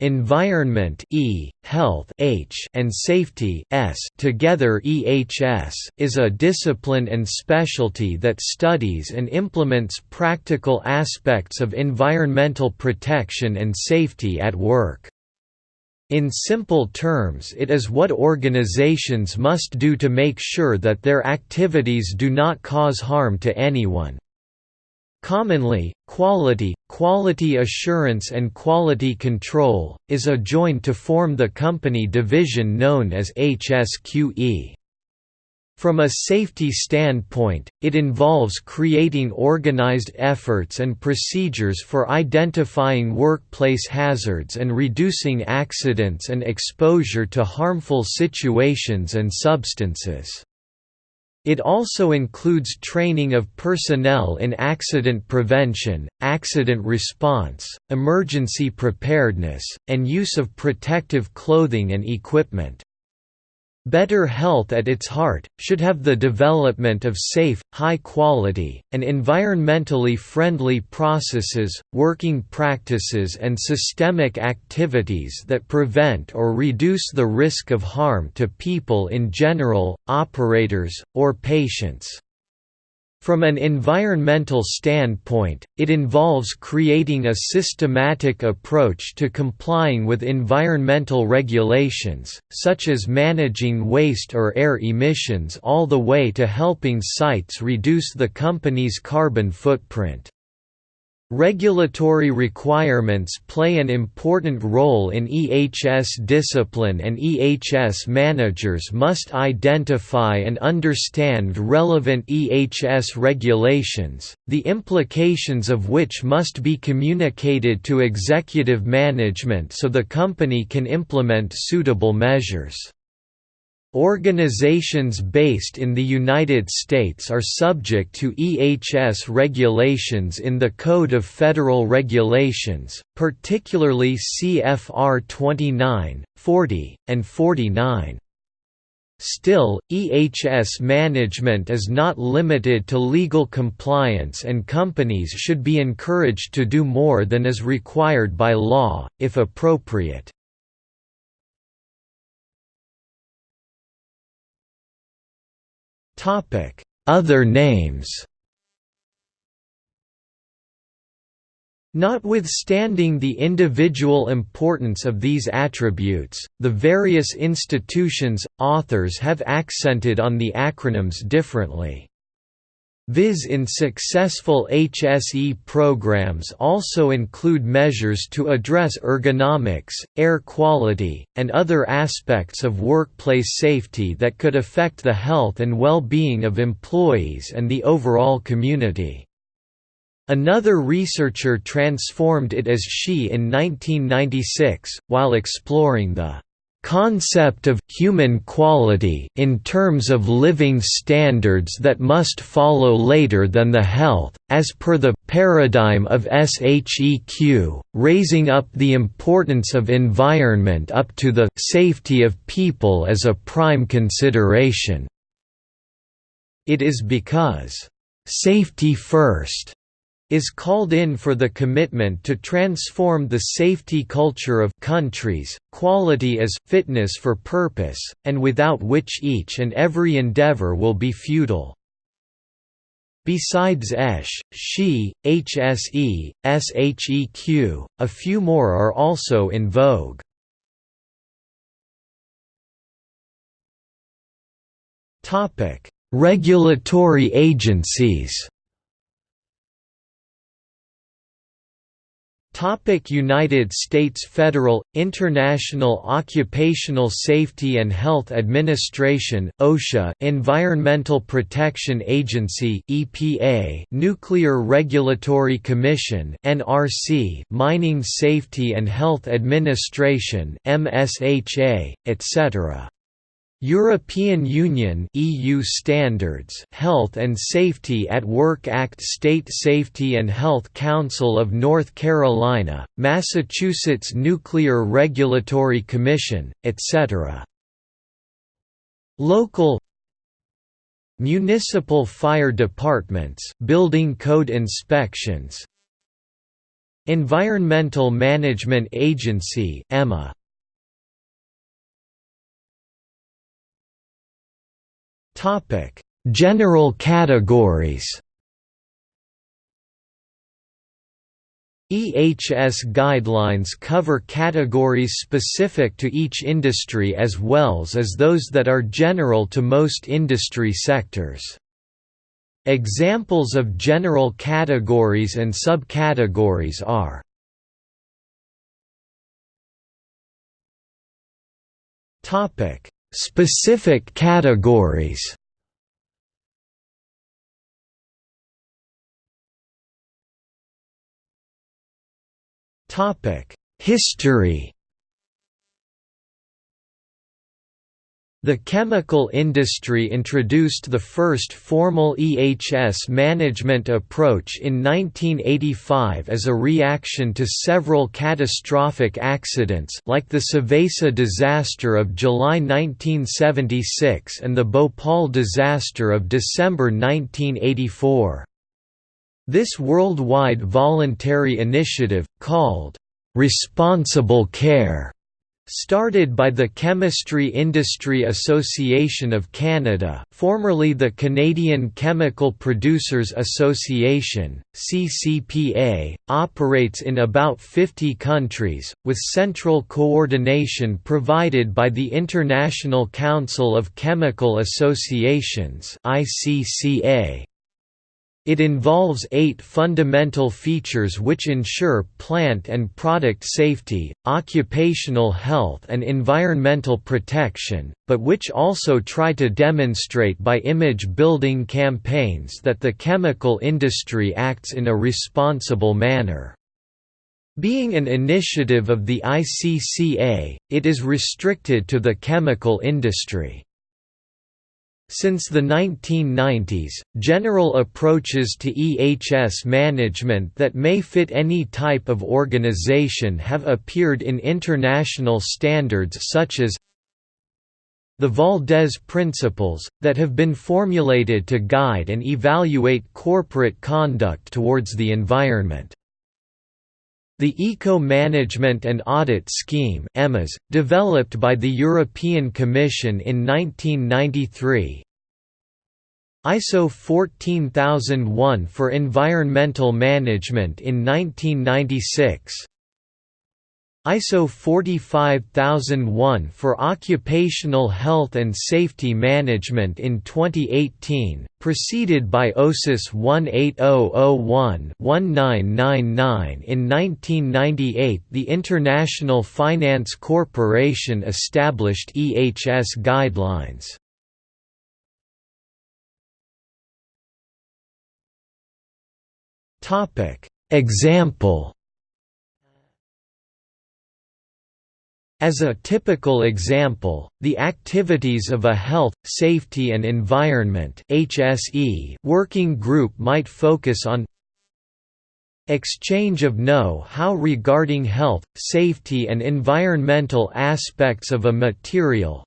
Environment E, Health H, and Safety S together EHS is a discipline and specialty that studies and implements practical aspects of environmental protection and safety at work. In simple terms it is what organizations must do to make sure that their activities do not cause harm to anyone. Commonly, quality, quality assurance and quality control, is a adjoined to form the company division known as HSQE. From a safety standpoint, it involves creating organized efforts and procedures for identifying workplace hazards and reducing accidents and exposure to harmful situations and substances. It also includes training of personnel in accident prevention, accident response, emergency preparedness, and use of protective clothing and equipment. Better health at its heart, should have the development of safe, high-quality, and environmentally friendly processes, working practices and systemic activities that prevent or reduce the risk of harm to people in general, operators, or patients. From an environmental standpoint, it involves creating a systematic approach to complying with environmental regulations, such as managing waste or air emissions all the way to helping sites reduce the company's carbon footprint. Regulatory requirements play an important role in EHS discipline and EHS managers must identify and understand relevant EHS regulations, the implications of which must be communicated to executive management so the company can implement suitable measures. Organizations based in the United States are subject to EHS regulations in the Code of Federal Regulations, particularly CFR 29, 40, and 49. Still, EHS management is not limited to legal compliance and companies should be encouraged to do more than is required by law, if appropriate. Other names Notwithstanding the individual importance of these attributes, the various institutions, authors have accented on the acronyms differently. Viz in successful HSE programs also include measures to address ergonomics, air quality, and other aspects of workplace safety that could affect the health and well-being of employees and the overall community. Another researcher transformed it as SHE in 1996, while exploring the concept of human quality in terms of living standards that must follow later than the health, as per the paradigm of SHEQ, raising up the importance of environment up to the safety of people as a prime consideration. It is because, "...safety first is called in for the commitment to transform the safety culture of countries, quality as fitness for purpose, and without which each and every endeavor will be futile. Besides ESH, SHE, HSE, SHEQ, a few more are also in vogue. Regulatory agencies Topic United States Federal, International Occupational Safety and Health Administration OSHA, Environmental Protection Agency EPA, Nuclear Regulatory Commission NRC, Mining Safety and Health Administration MSHA, etc. European Union EU standards Health and Safety at Work Act State Safety and Health Council of North Carolina, Massachusetts Nuclear Regulatory Commission, etc. Local Municipal fire departments building code inspections Environmental Management Agency EMA. Topic: General categories. EHS guidelines cover categories specific to each industry as well as those that are general to most industry sectors. Examples of general categories and subcategories are Specific categories. History The chemical industry introduced the first formal EHS management approach in 1985 as a reaction to several catastrophic accidents like the Seveso disaster of July 1976 and the Bhopal disaster of December 1984. This worldwide voluntary initiative, called "'Responsible Care' started by the Chemistry Industry Association of Canada formerly the Canadian Chemical Producers Association, CCPA, operates in about 50 countries, with central coordination provided by the International Council of Chemical Associations ICCA. It involves eight fundamental features which ensure plant and product safety, occupational health and environmental protection, but which also try to demonstrate by image-building campaigns that the chemical industry acts in a responsible manner. Being an initiative of the ICCA, it is restricted to the chemical industry. Since the 1990s, general approaches to EHS management that may fit any type of organization have appeared in international standards such as the Valdez Principles, that have been formulated to guide and evaluate corporate conduct towards the environment. The Eco-Management and Audit Scheme EMAS, developed by the European Commission in 1993 ISO 14001 for environmental management in 1996 ISO 45001 for Occupational Health and Safety Management in 2018, preceded by OHSAS 18001-1999 in 1998 the International Finance Corporation established EHS guidelines. Example As a typical example, the activities of a Health, Safety and Environment working group might focus on exchange of know-how regarding health, safety and environmental aspects of a material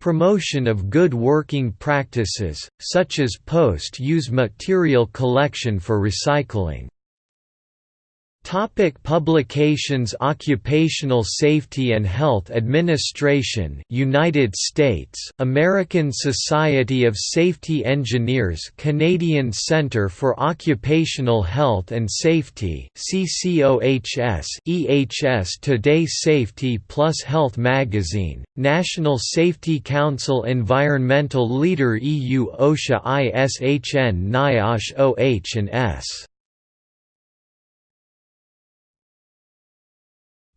promotion of good working practices, such as post-use material collection for recycling Topic publications Occupational Safety and Health Administration United States American Society of Safety Engineers Canadian Centre for Occupational Health and Safety CCOHS EHS Today Safety Plus Health Magazine National Safety Council Environmental Leader EU OSHA ISHN NIOSH OH and S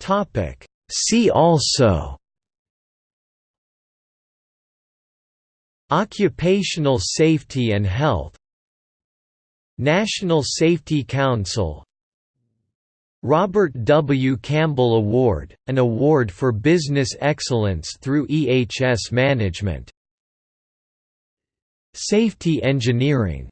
Topic See also Occupational safety and health National Safety Council Robert W. Campbell Award, an award for business excellence through EHS management Safety engineering